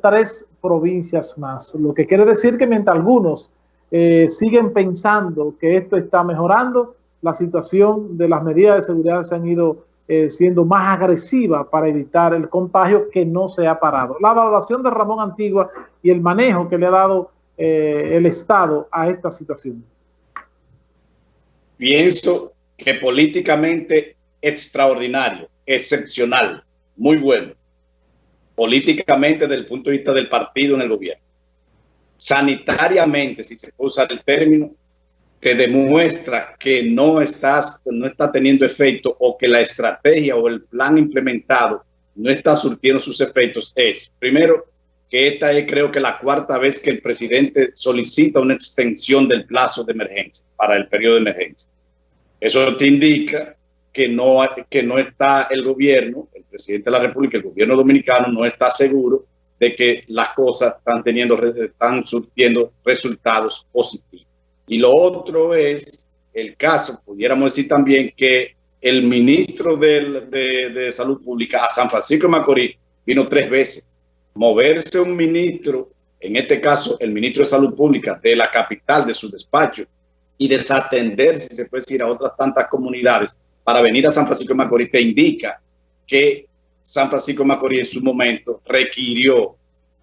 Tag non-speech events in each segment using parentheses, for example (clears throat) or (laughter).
tres provincias más, lo que quiere decir que mientras algunos eh, siguen pensando que esto está mejorando, la situación de las medidas de seguridad se han ido eh, siendo más agresivas para evitar el contagio que no se ha parado. La valoración de Ramón Antigua y el manejo que le ha dado eh, el Estado a esta situación. Pienso que políticamente extraordinario, excepcional, muy bueno. Políticamente desde el punto de vista del partido en el gobierno. Sanitariamente, si se puede usar el término, que demuestra que no, estás, no está teniendo efecto o que la estrategia o el plan implementado no está surtiendo sus efectos es, primero, que esta es creo que la cuarta vez que el presidente solicita una extensión del plazo de emergencia para el periodo de emergencia. Eso te indica que no, que no está el gobierno, presidente de la República, el gobierno dominicano no está seguro de que las cosas están teniendo, están surtiendo resultados positivos. Y lo otro es el caso, pudiéramos decir también que el ministro de, Salud Pública a San Francisco de Macorís vino tres veces. Moverse un ministro, en este caso el ministro de Salud Pública de la capital, de su despacho, y desatender, si se puede decir, a otras tantas comunidades para venir a San Francisco de Macorís, te indica que San Francisco de Macorís en su momento requirió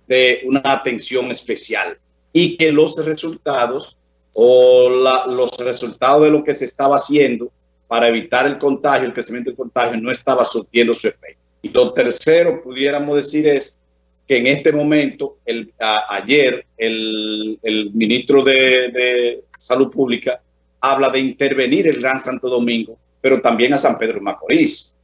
de una atención especial y que los resultados o los resultados de lo que se estaba haciendo para evitar el contagio, el crecimiento del contagio, no estaba surtiendo su efecto. Y lo tercero, pudiéramos decir, es que en este momento, el, ayer, el, ministro de, Salud Pública habla de intervenir el Gran Santo Domingo, pero también a San Pedro Macorís.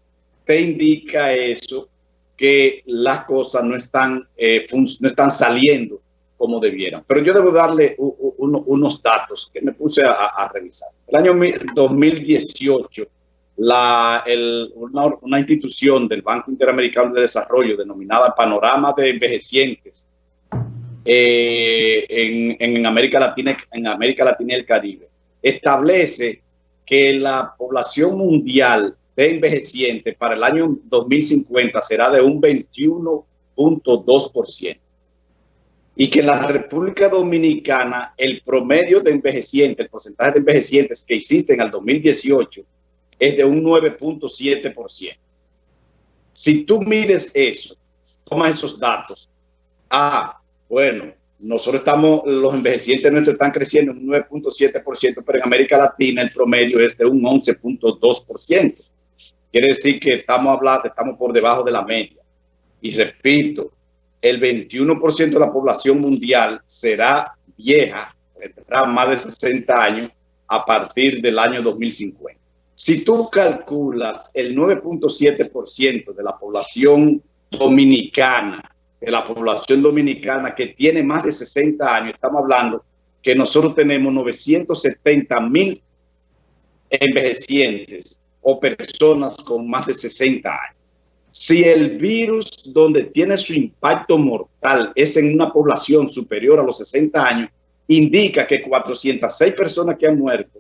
Te indica eso que las cosas no están, eh, no están saliendo como debieran. Pero yo debo darle unos datos que me puse a, revisar. El año 2018, la, una, institución del Banco Interamericano de Desarrollo denominada Panorama de Envejecientes eh, en, en, América Latina, en América Latina y el Caribe, establece que la población mundial de envejecientes para el año 2050 será de un 21.2% y que en la República Dominicana el promedio de envejecientes, el porcentaje de envejecientes que existen al 2018 es de un 9.7%. Si tú mides eso, toma esos datos, ah, bueno, nosotros estamos, los envejecientes nuestros están creciendo en un 9.7%, pero en América Latina el promedio es de un 11.2%. Quiere decir que estamos hablando, estamos por debajo de la media. Y repito, el 21% de la población mundial será vieja, tendrá más de 60 años a partir del año 2050. Si tú calculas el 9.7% de la población dominicana, de la población dominicana que tiene más de 60 años, estamos hablando que nosotros tenemos 970 mil envejecientes o personas con más de 60 años. Si el virus donde tiene su impacto mortal es en una población superior a los 60 años, indica que 406 personas que han muerto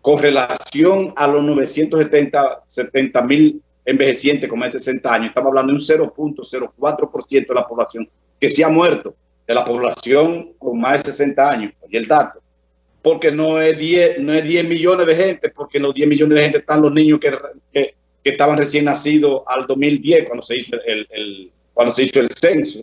con relación a los 970 mil envejecientes con más de 60 años, estamos hablando de un 0.04% de la población que se ha muerto, de la población con más de 60 años, y el dato, porque no es 10, no es 10 millones de gente, porque en los 10 millones de gente están los niños que, que estaban recién nacidos al 2010 cuando se hizo el, cuando se hizo el censo.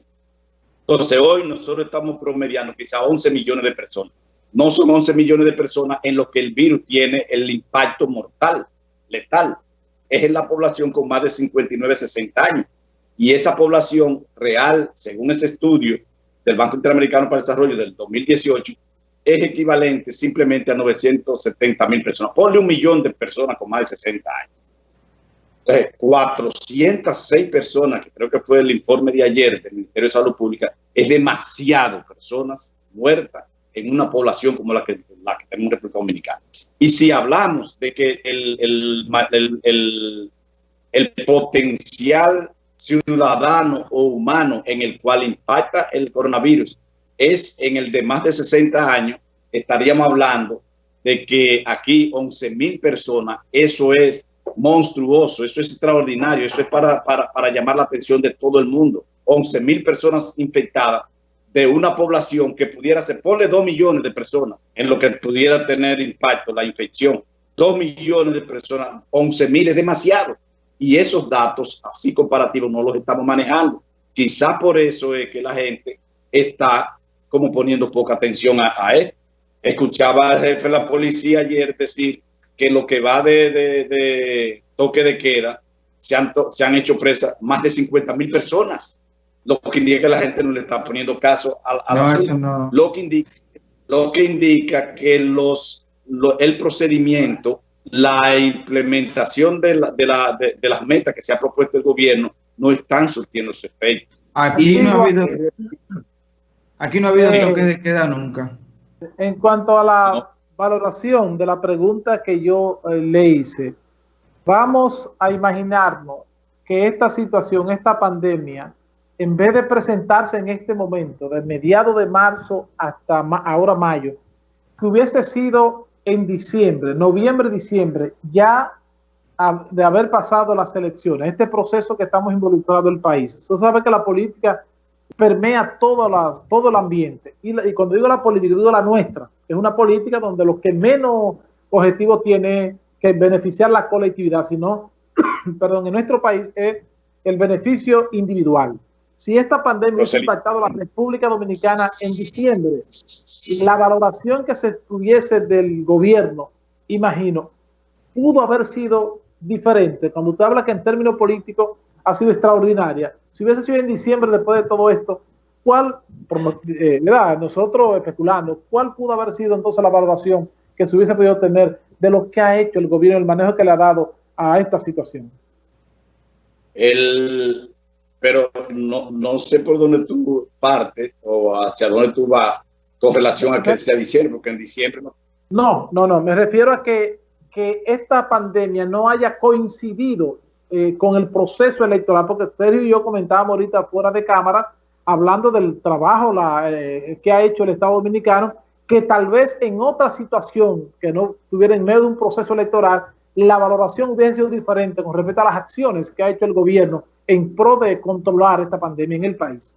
Entonces hoy nosotros estamos promediando quizá 11 millones de personas. No son 11 millones de personas en los que el virus tiene el impacto mortal, letal. Es en la población con más de 59, 60 años. Y esa población real, según ese estudio del Banco Interamericano para el Desarrollo del 2018, es equivalente simplemente a 970 mil personas. Ponle un millón de personas con más de 60 años. 406 personas, que creo que fue el informe de ayer del Ministerio de Salud Pública, es demasiado personas muertas en una población como la que, la que tenemos en República Dominicana. Y si hablamos de que el, el, el, el potencial ciudadano o humano en el cual impacta el coronavirus es en el de más de 60 años, estaríamos hablando de que aquí 11 mil personas, eso es monstruoso, eso es extraordinario, eso es para, para, llamar la atención de todo el mundo. 11 mil personas infectadas de una población que pudiera ser, ponle 2 millones de personas en lo que pudiera tener impacto la infección. 2 millones de personas, 11 mil es demasiado. Y esos datos así comparativos no los estamos manejando. Quizás por eso es que la gente está como poniendo poca atención a, esto. Escuchaba al jefe de la policía ayer decir que lo que va de, toque de queda se han, se han hecho presas más de 50 mil personas lo que indica que la gente no le está poniendo caso a, la lo, que indica, lo que indica que los, el procedimiento, la implementación de, la, de, la, de, las metas que se ha propuesto el gobierno no están surtiendo su efecto. Aquí no ha habido, aquí no ha habido toque de queda nunca. En cuanto a la valoración de la pregunta que yo eh, le hice, vamos a imaginarnos que esta situación, esta pandemia, en vez de presentarse en este momento, de mediados de marzo hasta ahora mayo, que hubiese sido en diciembre, noviembre, diciembre, ya de haber pasado las elecciones, este proceso que estamos involucrados el país. Usted sabe que la política permea todo, las, todo el ambiente. Y, y, cuando digo la política, digo la nuestra. Es una política donde lo que menos objetivo tiene que beneficiar la colectividad, sino, (clears throat) perdón, en nuestro país es el beneficio individual. Si esta pandemia ha impactado a la República Dominicana en diciembre, la valoración que se tuviese del gobierno, imagino, pudo haber sido diferente. Cuando usted habla que en términos políticos ha sido extraordinaria, si hubiese sido en diciembre después de todo esto, ¿cuál, eh, nosotros especulando, cuál pudo haber sido entonces la valoración que se hubiese podido tener de lo que ha hecho el gobierno, el manejo que le ha dado a esta situación? El, pero no, no sé por dónde tú partes o hacia dónde tú vas con relación a que sea diciembre, porque en diciembre no. No, no, no, me refiero a que, que esta pandemia no haya coincidido eh, con el proceso electoral, porque Sergio y yo comentábamos ahorita fuera de cámara, hablando del trabajo eh, que ha hecho el Estado Dominicano, que tal vez en otra situación que no estuviera en medio de un proceso electoral, la valoración hubiese sido diferente con respecto a las acciones que ha hecho el gobierno en pro de controlar esta pandemia en el país.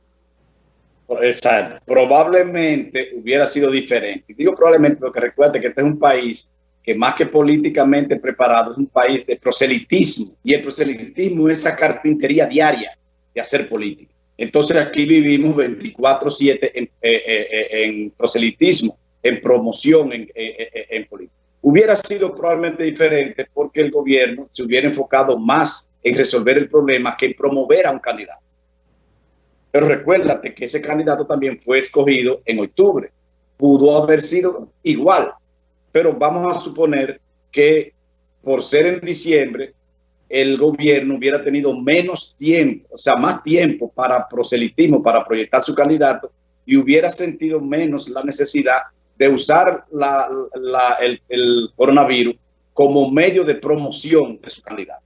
Exacto. Probablemente hubiera sido diferente. Digo probablemente porque recuerde que este es un país que más que políticamente preparado es un país de proselitismo y el proselitismo es esa carpintería diaria de hacer política. Entonces aquí vivimos 24/7 en, eh, eh, eh, en, proselitismo, en promoción en, en política. Hubiera sido probablemente diferente porque el gobierno se hubiera enfocado más en resolver el problema que en promover a un candidato. Pero recuérdate que ese candidato también fue escogido en octubre. Pudo haber sido igual, pero vamos a suponer que por ser en diciembre, el gobierno hubiera tenido menos tiempo, o sea, más tiempo para proselitismo, para proyectar su candidato y hubiera sentido menos la necesidad de usar el, el coronavirus como medio de promoción de su candidato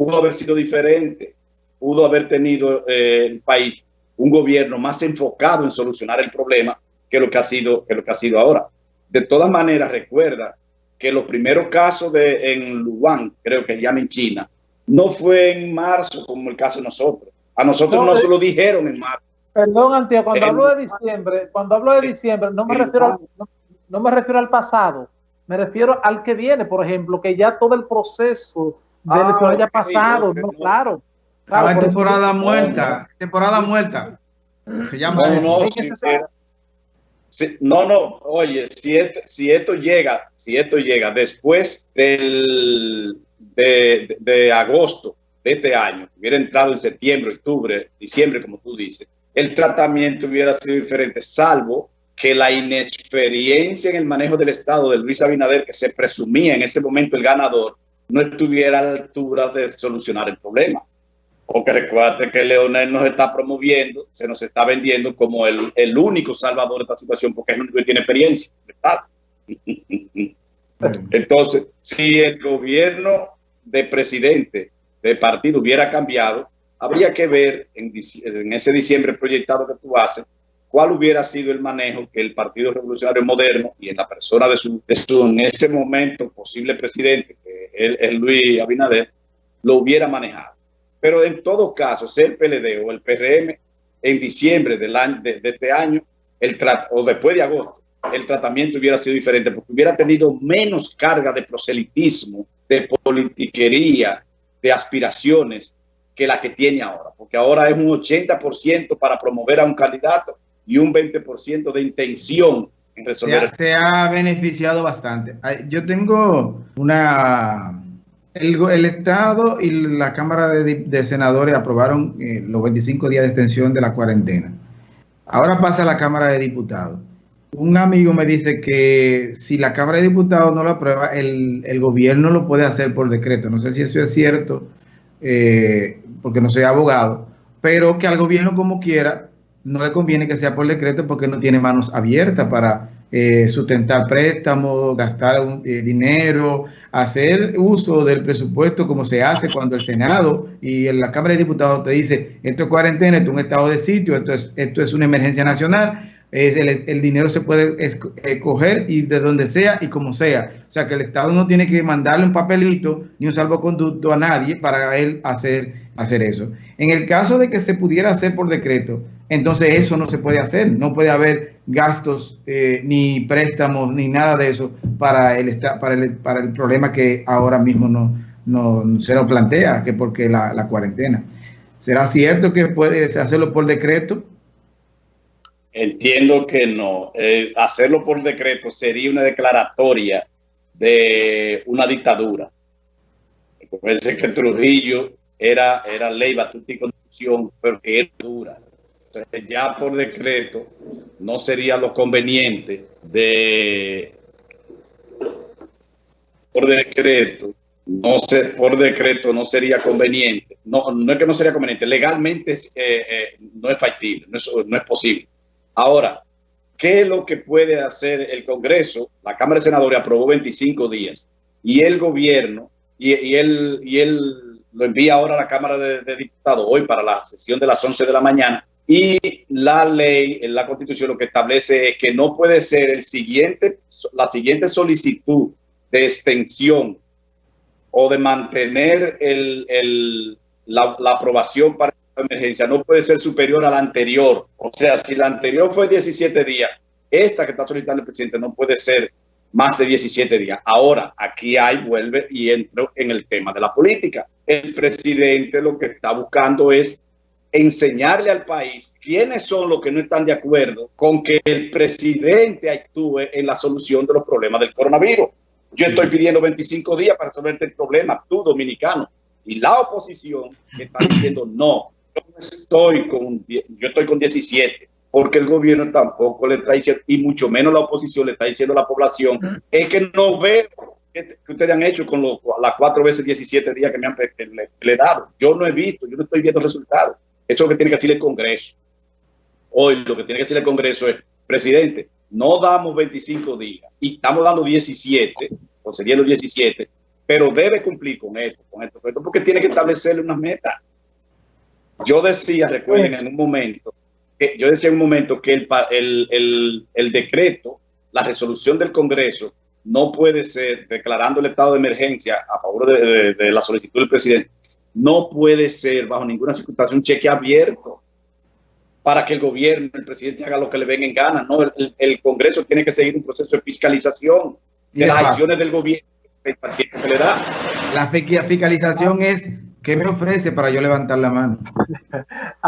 pudo haber sido diferente, pudo haber tenido eh, el país un gobierno más enfocado en solucionar el problema que lo que ha sido, que lo que ha sido ahora. De todas maneras, recuerda que los primeros casos de, en Wuhan, creo que ya en China, no fue en marzo como el caso de nosotros. A nosotros no, se lo dijeron en marzo. Perdón, Antía, cuando hablo de diciembre, cuando hablo de diciembre, no me refiero al, no me refiero al pasado, me refiero al que viene, por ejemplo, que ya todo el proceso de ah, hecho haya pasado, no, claro. claro temporada muerta, temporada muerta. Se llama. No, no, oye, si, si esto llega, si esto llega después del, de, de, agosto de este año, hubiera entrado en septiembre, octubre, diciembre, como tú dices, el tratamiento hubiera sido diferente, salvo que la inexperiencia en el manejo del Estado de Luis Abinader, que se presumía en ese momento el ganador, no estuviera a la altura de solucionar el problema. Porque recuerde que Leonel nos está promoviendo, se nos está vendiendo como el, el único salvador de esta situación, porque es el único que tiene experiencia. (laughs) Entonces, si el gobierno de presidente de partido hubiera cambiado, habría que ver en, en, ese diciembre proyectado que tú haces, cuál hubiera sido el manejo que el Partido Revolucionario Moderno y en la persona de su, de su en ese momento posible presidente, que es Luis Abinader, lo hubiera manejado. Pero en todo caso, sea el PLD o el PRM, en diciembre del año, de, este año, el o después de agosto, el tratamiento hubiera sido diferente porque hubiera tenido menos carga de proselitismo, de politiquería, de aspiraciones que la que tiene ahora. Porque ahora es un 80% para promover a un candidato y un 20% de intención en resolver. Se se ha beneficiado bastante. Yo tengo una el, Estado y la Cámara de, Senadores aprobaron eh, los 25 días de extensión de la cuarentena. Ahora pasa a la Cámara de Diputados. Un amigo me dice que si la Cámara de Diputados no lo aprueba, el, gobierno lo puede hacer por decreto. No sé si eso es cierto, eh, porque no soy abogado, pero que al gobierno como quiera no le conviene que sea por decreto porque no tiene manos abiertas para eh, sustentar préstamos, gastar eh, dinero, hacer uso del presupuesto como se hace cuando el Senado y en la Cámara de Diputados te dice esto es cuarentena, esto es un estado de sitio, esto es, esto es una emergencia nacional, es el, dinero se puede escoger y de donde sea y como sea. O sea que el Estado no tiene que mandarle un papelito ni un salvoconducto a nadie para él hacer, hacer eso. En el caso de que se pudiera hacer por decreto, entonces eso no se puede hacer. No puede haber gastos eh, ni préstamos ni nada de eso para el, para el, para el problema que ahora mismo no, no se nos plantea, que porque la, la cuarentena. ¿Será cierto que puede hacerlo por decreto? Entiendo que no. Eh, hacerlo por decreto sería una declaratoria de una dictadura. Parece que Trujillo era, era ley, batuta y constitución, pero que era dura. Entonces ya por decreto no sería lo conveniente de por decreto no sé, por decreto no sería conveniente no, no es que no sería conveniente legalmente eh, eh, no es factible no es, no es posible Ahora, ¿qué es lo que puede hacer el Congreso? La Cámara de Senadores aprobó 25 días y el gobierno, y, él, y él lo envía ahora a la Cámara de, Diputados hoy para la sesión de las 11 de la mañana. Y la ley, la constitución lo que establece es que no puede ser el siguiente, la siguiente solicitud de extensión o de mantener el, la, la aprobación para emergencia no puede ser superior a la anterior. O sea, si la anterior fue 17 días, esta que está solicitando el presidente no puede ser más de 17 días. Ahora, aquí hay, vuelve y entro en el tema de la política. El presidente lo que está buscando es enseñarle al país quiénes son los que no están de acuerdo con que el presidente actúe en la solución de los problemas del coronavirus. Yo estoy pidiendo 25 días para resolver el problema, tú dominicano. Y la oposición está diciendo no, yo estoy con, yo estoy con 17, porque el gobierno tampoco le está diciendo, y mucho menos la oposición le está diciendo a la población, es que no veo que, ustedes han hecho con las cuatro veces 17 días que me han le, dado. Yo no he visto, yo no estoy viendo resultados. Eso es lo que tiene que decir el Congreso. Hoy lo que tiene que decir el Congreso es, presidente, no damos 25 días y estamos dando 17, o serían los 17, pero debe cumplir con esto, con esto, porque tiene que establecerle unas metas. Yo decía, recuerden, en un momento, yo decía en un momento que el, el, decreto, la resolución del Congreso, no puede ser, declarando el estado de emergencia a favor de, la solicitud del presidente, no puede ser bajo ninguna circunstancia un cheque abierto para que el gobierno, el presidente haga lo que le venga en gana. No, el, Congreso tiene que seguir un proceso de fiscalización de las acciones del gobierno que le da. La fiscalización es ¿Qué me ofrece para yo levantar la mano? (laughs)